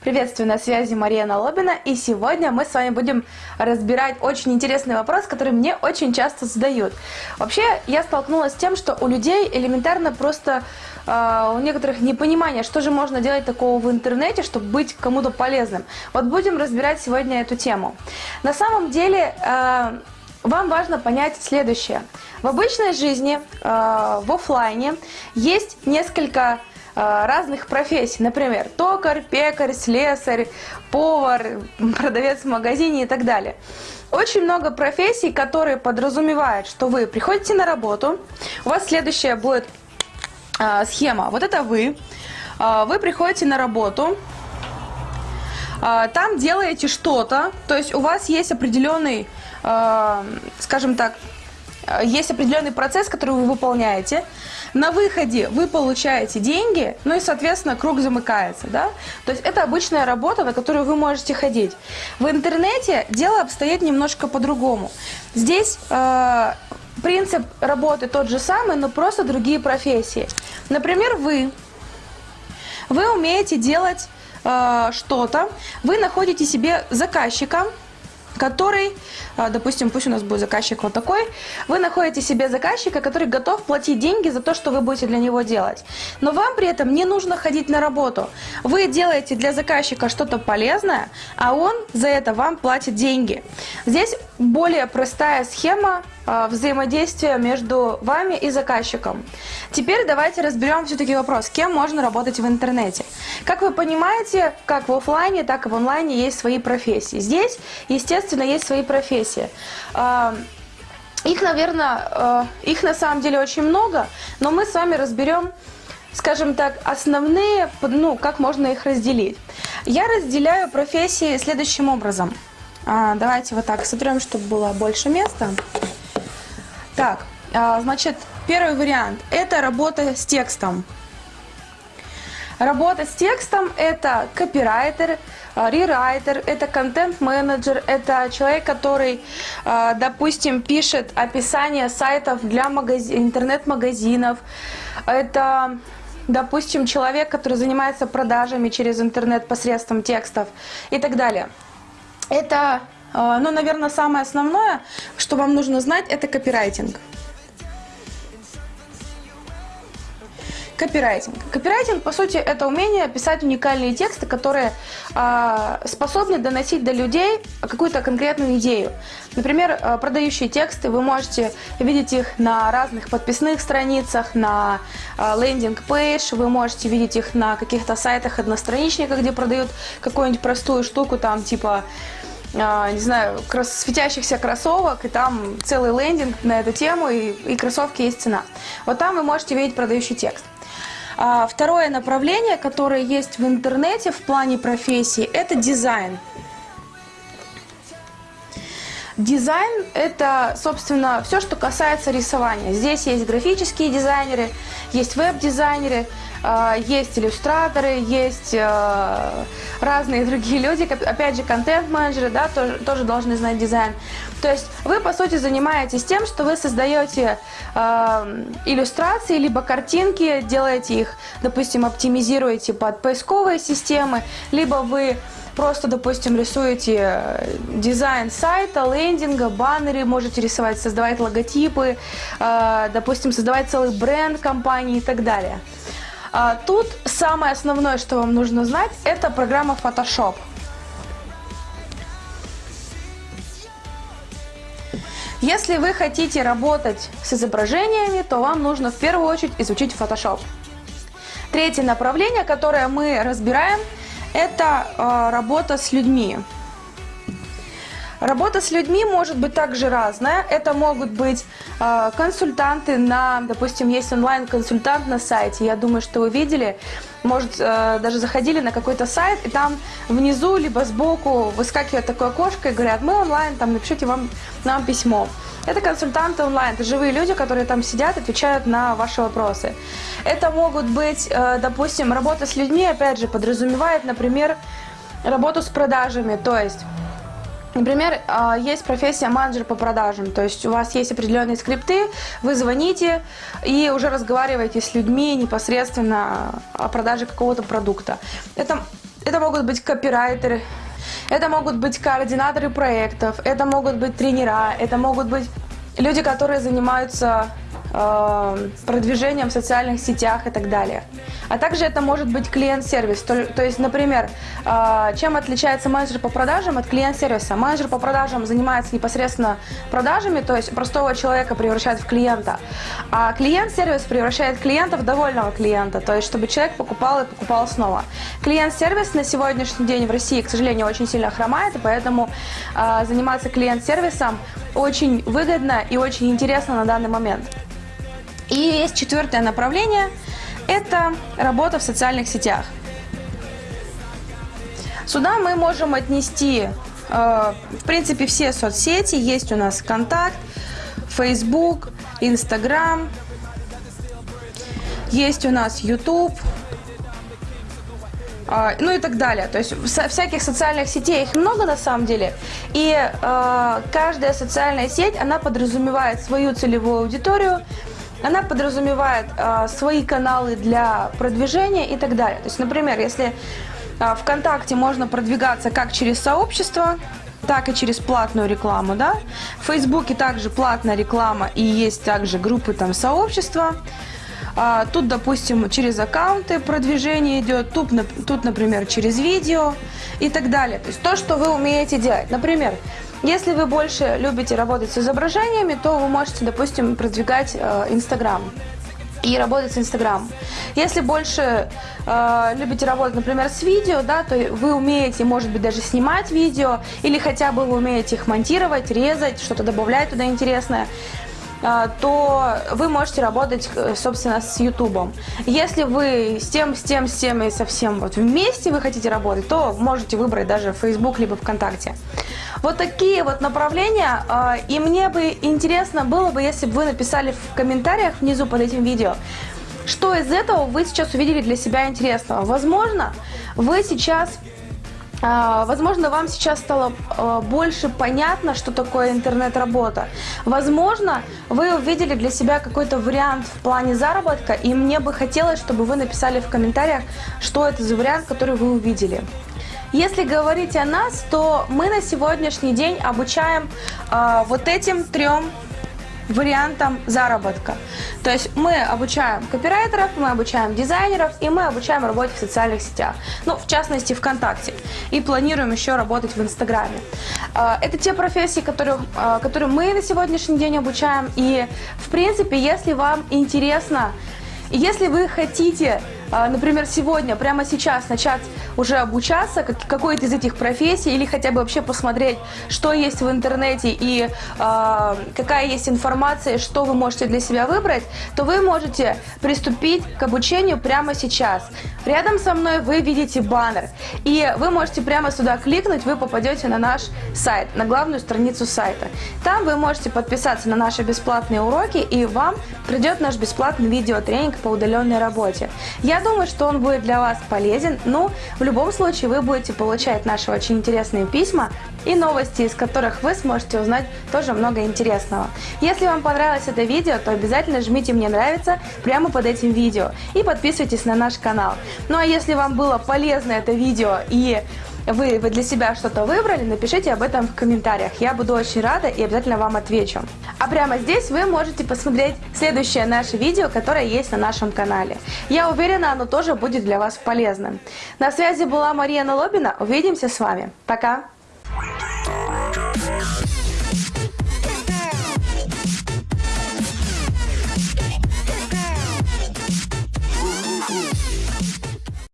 Приветствую на связи Мария Налобина, и сегодня мы с вами будем разбирать очень интересный вопрос, который мне очень часто задают. Вообще, я столкнулась с тем, что у людей элементарно просто э, у некоторых непонимание, что же можно делать такого в интернете, чтобы быть кому-то полезным. Вот будем разбирать сегодня эту тему. На самом деле, э, вам важно понять следующее. В обычной жизни, э, в офлайне, есть несколько разных профессий. Например, токарь, пекарь, слесарь, повар, продавец в магазине и так далее. Очень много профессий, которые подразумевают, что вы приходите на работу, у вас следующая будет э, схема. Вот это вы, э, вы приходите на работу, там делаете что-то, то есть у вас есть определенный, скажем так, есть определенный процесс, который вы выполняете. На выходе вы получаете деньги, ну и, соответственно, круг замыкается. Да? То есть это обычная работа, на которую вы можете ходить. В интернете дело обстоит немножко по-другому. Здесь э, принцип работы тот же самый, но просто другие профессии. Например, вы, вы умеете делать э, что-то, вы находите себе заказчика, который, а, допустим, пусть у нас будет заказчик вот такой, вы находите себе заказчика, который готов платить деньги за то, что вы будете для него делать. Но вам при этом не нужно ходить на работу. Вы делаете для заказчика что-то полезное, а он за это вам платит деньги. Здесь более простая схема взаимодействия между вами и заказчиком. Теперь давайте разберем все-таки вопрос, кем можно работать в интернете. Как вы понимаете, как в офлайне, так и в онлайне есть свои профессии. Здесь, естественно, есть свои профессии. А, их, наверное, а, их на самом деле очень много, но мы с вами разберем скажем так, основные, ну, как можно их разделить. Я разделяю профессии следующим образом. давайте вот так сотрем, чтобы было больше места. Так, а, значит, первый вариант – это работа с текстом. Работа с текстом – это копирайтер, а, рерайтер, это контент-менеджер, это человек, который, а, допустим, пишет описание сайтов для магазин, интернет-магазинов, это, допустим, человек, который занимается продажами через интернет посредством текстов и так далее. Это а, ну, наверное, самое основное, что вам нужно знать, это копирайтинг. Копирайтинг. Копирайтинг, по сути, это умение писать уникальные тексты, которые э, способны доносить до людей какую-то конкретную идею. Например, э, продающие тексты, вы можете видеть их на разных подписных страницах, на э, landing page, вы можете видеть их на каких-то сайтах одностраничниках, где продают какую-нибудь простую штуку, там типа не знаю, светящихся кроссовок, и там целый лендинг на эту тему, и, и кроссовки есть цена. Вот там вы можете видеть продающий текст. А, второе направление, которое есть в интернете в плане профессии, это дизайн. Дизайн – это, собственно, все, что касается рисования. Здесь есть графические дизайнеры, есть веб-дизайнеры, а, есть иллюстраторы, есть а, разные другие люди, опять же, контент-менеджеры, да, тоже, тоже должны знать дизайн. То есть вы, по сути, занимаетесь тем, что вы создаете э, иллюстрации, либо картинки, делаете их, допустим, оптимизируете под поисковые системы, либо вы просто, допустим, рисуете э, дизайн сайта, лендинга, баннеры, можете рисовать, создавать логотипы, э, допустим, создавать целый бренд компании и так далее. А, тут самое основное, что вам нужно знать, это программа Photoshop. Если вы хотите работать с изображениями, то вам нужно в первую очередь изучить Photoshop. Третье направление, которое мы разбираем, это э, работа с людьми. Работа с людьми может быть также разная. Это могут быть э, консультанты на, допустим, есть онлайн-консультант на сайте. Я думаю, что вы видели, может, э, даже заходили на какой-то сайт, и там внизу, либо сбоку выскакивает такое окошко и говорят, мы онлайн, там напишите вам, нам письмо. Это консультанты онлайн, это живые люди, которые там сидят, отвечают на ваши вопросы. Это могут быть, э, допустим, работа с людьми, опять же, подразумевает, например, работу с продажами, то есть Например, а, есть профессия менеджер по продажам, то есть у вас есть определенные скрипты, вы звоните и уже разговариваете с людьми непосредственно о продаже какого-то продукта. Это это могут быть копирайтеры, это могут быть координаторы проектов, это могут быть тренера, это могут быть люди, которые занимаются э, продвижением в социальных сетях и так далее. А также это может быть клиент-сервис. То, то есть, например, э, чем отличается менеджер по продажам от клиент-сервиса? Менеджер по продажам занимается непосредственно продажами, то есть простого человека превращает в клиента. А клиент-сервис превращает клиента в довольного клиента, то есть чтобы человек покупал и покупал снова. Клиент-сервис на сегодняшний день в России, к сожалению, очень сильно хромает, и поэтому э, заниматься клиент-сервисом очень выгодно и очень интересно на данный момент. И есть четвертое направление – это работа в социальных сетях. Сюда мы можем отнести, э, в принципе, все соцсети. Есть у нас Контакт, Facebook, Instagram, есть у нас YouTube, э, ну и так далее. То есть всяких социальных сетей их много на самом деле. И э, каждая социальная сеть, она подразумевает свою целевую аудиторию, она подразумевает э, свои каналы для продвижения и так далее. То есть, например, если э, ВКонтакте можно продвигаться как через сообщество, так и через платную рекламу, да. В Фейсбуке также платная реклама и есть также группы там сообщества. А, тут, допустим, через аккаунты продвижение идет, тут, тут, например, через видео и так далее. То есть то, что вы умеете делать. Например, если вы больше любите работать с изображениями, то вы можете, допустим, продвигать э, Инстаграм. и работать с Инстаграм. Если больше э, любите работать, например, с видео, да, то вы умеете, может быть, даже снимать видео, или хотя бы вы умеете их монтировать, резать, что-то добавлять туда интересное, а, то вы можете работать, э, собственно, с YouTube. Если вы с тем, с тем, с тем и совсем вот вместе вы хотите работать, то можете выбрать даже Facebook либо ВКонтакте. Вот такие вот направления. А, и мне бы интересно было бы, если бы вы написали в комментариях внизу под этим видео, что из этого вы сейчас увидели для себя интересного. Возможно, вы сейчас а, Возможно, вам сейчас стало а, больше понятно, что такое интернет-работа. Возможно, вы увидели для себя какой-то вариант в плане заработка, и мне бы хотелось, чтобы вы написали в комментариях, что это за вариант, который вы увидели. Если говорить о нас, то мы на сегодняшний день обучаем э, вот этим трем вариантам заработка. То есть мы обучаем копирайтеров, мы обучаем дизайнеров и мы обучаем работе в социальных сетях. Ну, в частности, ВКонтакте. И планируем еще работать в Инстаграме. А, это те профессии, которые, а, которые мы на сегодняшний день обучаем. И, в принципе, если вам интересно, если вы хотите например, сегодня, прямо сейчас начать уже обучаться какой-то из этих профессий или хотя бы вообще посмотреть, что есть в интернете и э, какая есть информация, что вы можете для себя выбрать, то вы можете приступить к обучению прямо сейчас. Рядом со мной вы видите баннер, и вы можете прямо сюда кликнуть, вы попадете на наш сайт, на главную страницу сайта. Там вы можете подписаться на наши бесплатные уроки, и вам придет наш бесплатный видеотренинг по удаленной работе. Я думаю, что он будет для вас полезен. Ну, в любом случае, вы будете получать наши очень интересные письма и новости, из которых вы сможете узнать тоже много интересного. Если вам понравилось это видео, то обязательно жмите «Мне нравится» прямо под этим видео и подписывайтесь на наш канал. Ну а если вам было полезно это видео и вы, вы для себя что-то выбрали, напишите об этом в комментариях. Я буду очень рада и обязательно вам отвечу. Прямо здесь вы можете посмотреть следующее наше видео, которое есть на нашем канале. Я уверена, оно тоже будет для вас полезным. На связи была Мария Налобина. Увидимся с вами. Пока!